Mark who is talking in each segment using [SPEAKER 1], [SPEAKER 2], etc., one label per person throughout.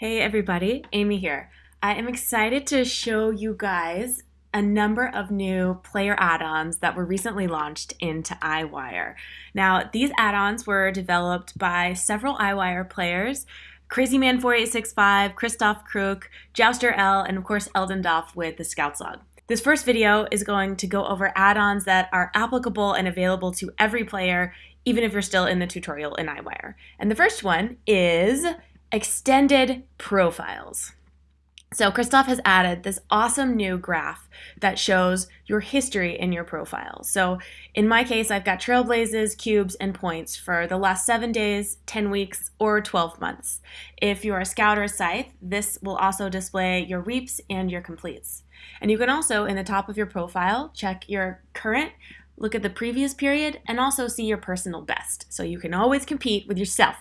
[SPEAKER 1] Hey everybody, Amy here. I am excited to show you guys a number of new player add-ons that were recently launched into Eyewire. Now, these add-ons were developed by several Eyewire players, Crazyman4865, Christoph Kruk, Jouster L, and of course Eldendoff with the Scouts Log. This first video is going to go over add-ons that are applicable and available to every player, even if you're still in the tutorial in Eyewire. And the first one is extended profiles. So Christoph has added this awesome new graph that shows your history in your profile. So in my case, I've got trailblazes, cubes, and points for the last seven days, 10 weeks, or 12 months. If you're a scout or a scythe, this will also display your reaps and your completes. And you can also, in the top of your profile, check your current, look at the previous period, and also see your personal best. So you can always compete with yourself.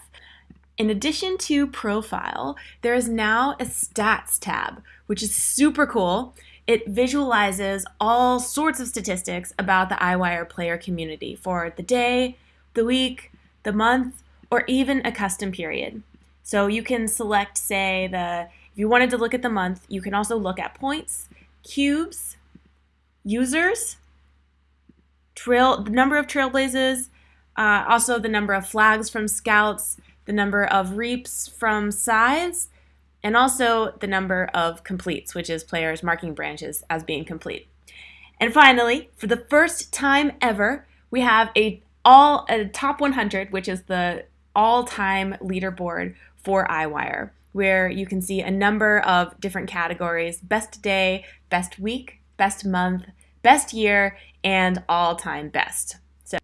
[SPEAKER 1] In addition to profile, there is now a stats tab, which is super cool. It visualizes all sorts of statistics about the Eyewire player community for the day, the week, the month, or even a custom period. So you can select, say, the if you wanted to look at the month, you can also look at points, cubes, users, trail, the number of trailblazes, uh, also the number of flags from scouts, the number of reaps from scythes, and also the number of completes, which is players marking branches as being complete. And finally, for the first time ever, we have a all a top 100, which is the all-time leaderboard for Eyewire, where you can see a number of different categories: best day, best week, best month, best year, and all-time best. So,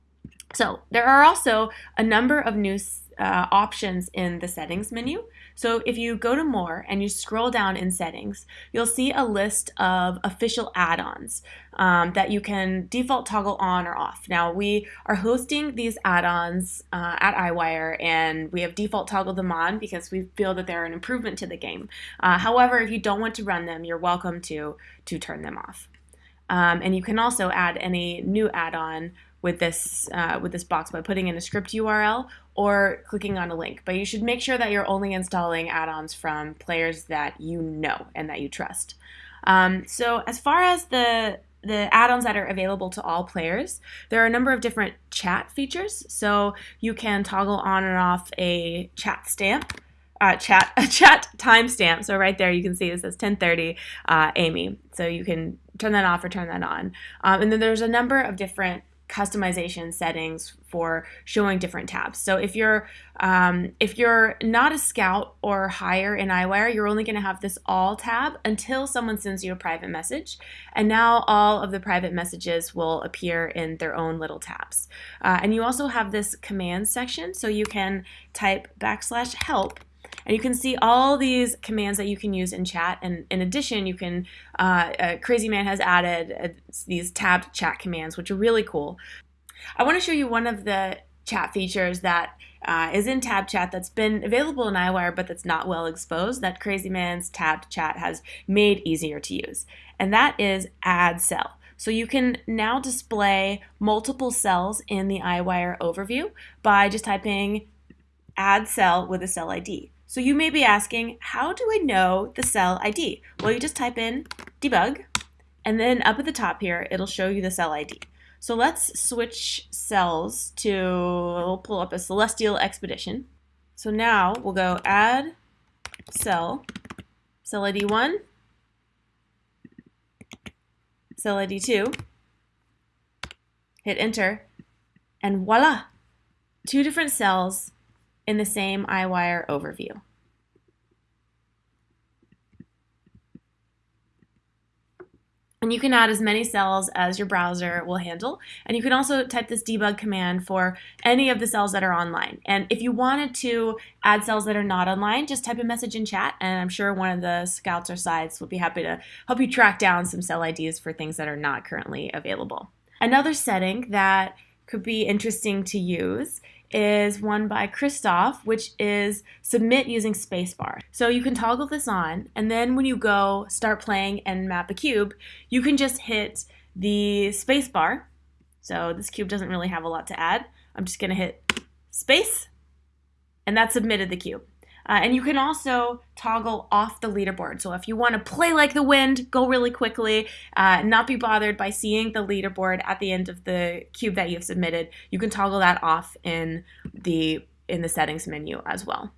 [SPEAKER 1] so there are also a number of new uh, options in the settings menu. So if you go to more and you scroll down in settings, you'll see a list of official add-ons um, that you can default toggle on or off. Now we are hosting these add-ons uh, at Eyewire and we have default toggled them on because we feel that they're an improvement to the game. Uh, however, if you don't want to run them, you're welcome to, to turn them off. Um, and you can also add any new add-on with this uh, with this box by putting in a script URL or clicking on a link. But you should make sure that you're only installing add-ons from players that you know and that you trust. Um, so as far as the the add-ons that are available to all players, there are a number of different chat features. So you can toggle on and off a chat stamp, uh, chat a chat timestamp. So right there you can see it says 10:30 uh, Amy. So you can turn that off or turn that on. Um, and then there's a number of different customization settings for showing different tabs. So if you're um, if you're not a scout or higher in Eyewire, you're only going to have this all tab until someone sends you a private message. And now all of the private messages will appear in their own little tabs. Uh, and you also have this command section, so you can type backslash help and you can see all these commands that you can use in chat. And in addition, you can, uh, uh, Crazy Man has added uh, these tabbed chat commands, which are really cool. I want to show you one of the chat features that uh, is in tab chat that's been available in Eyewire but that's not well exposed that Crazy Man's tabbed chat has made easier to use. And that is add cell. So you can now display multiple cells in the Eyewire overview by just typing add cell with a cell ID. So you may be asking, how do I know the cell ID? Well, you just type in debug, and then up at the top here, it'll show you the cell ID. So let's switch cells to, we'll pull up a Celestial Expedition. So now we'll go add cell, cell ID 1, cell ID 2, hit enter, and voila, two different cells in the same Eyewire overview. And you can add as many cells as your browser will handle. And you can also type this debug command for any of the cells that are online. And if you wanted to add cells that are not online, just type a message in chat, and I'm sure one of the scouts or scythes will be happy to help you track down some cell IDs for things that are not currently available. Another setting that could be interesting to use is one by Christoph, which is submit using spacebar. So you can toggle this on, and then when you go start playing and map a cube, you can just hit the spacebar. So this cube doesn't really have a lot to add. I'm just gonna hit space, and that submitted the cube. Uh, and you can also toggle off the leaderboard. So if you want to play like the wind, go really quickly, uh, not be bothered by seeing the leaderboard at the end of the cube that you've submitted, you can toggle that off in the in the settings menu as well.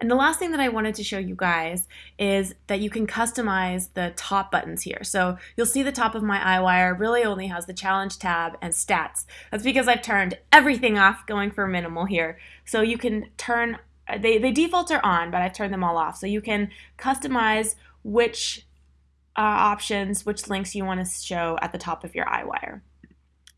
[SPEAKER 1] And the last thing that I wanted to show you guys is that you can customize the top buttons here. So you'll see the top of my Eyewire really only has the challenge tab and stats. That's because I've turned everything off going for minimal here. So you can turn, they, they default are on, but I've turned them all off. So you can customize which uh, options, which links you want to show at the top of your Eyewire.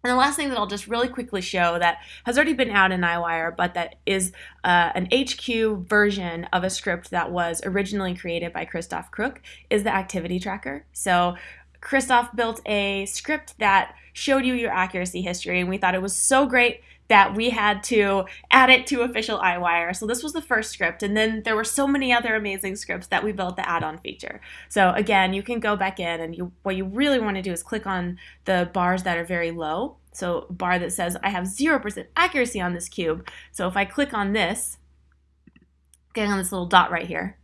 [SPEAKER 1] And the last thing that I'll just really quickly show that has already been out in Eyewire, but that is uh, an HQ version of a script that was originally created by Christoph Kruk is the activity tracker. So Christoph built a script that showed you your accuracy history, and we thought it was so great that we had to add it to official Eyewire. So this was the first script, and then there were so many other amazing scripts that we built the add-on feature. So again, you can go back in, and you what you really want to do is click on the bars that are very low. So bar that says I have 0% accuracy on this cube. So if I click on this, getting on this little dot right here,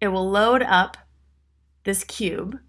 [SPEAKER 1] it will load up this cube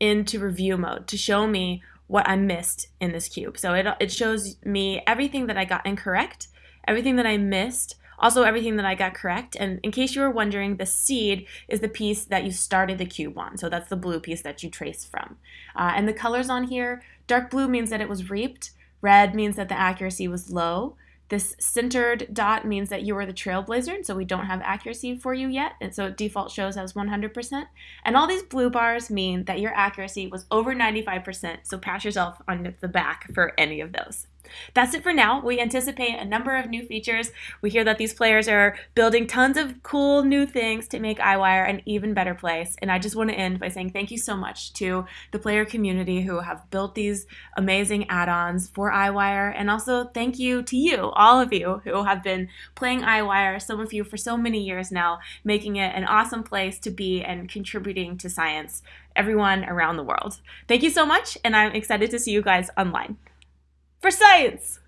[SPEAKER 1] into review mode to show me what I missed in this cube. So it, it shows me everything that I got incorrect, everything that I missed, also everything that I got correct. And in case you were wondering, the seed is the piece that you started the cube on. So that's the blue piece that you trace from. Uh, and the colors on here, dark blue means that it was reaped, red means that the accuracy was low, this centered dot means that you are the trailblazer, and so we don't have accuracy for you yet, and so default shows as 100%. And all these blue bars mean that your accuracy was over 95%, so pat yourself on the back for any of those. That's it for now. We anticipate a number of new features. We hear that these players are building tons of cool new things to make Eyewire an even better place. And I just want to end by saying thank you so much to the player community who have built these amazing add-ons for Eyewire. And also thank you to you, all of you who have been playing Eyewire, some of you for so many years now, making it an awesome place to be and contributing to science everyone around the world. Thank you so much, and I'm excited to see you guys online for science.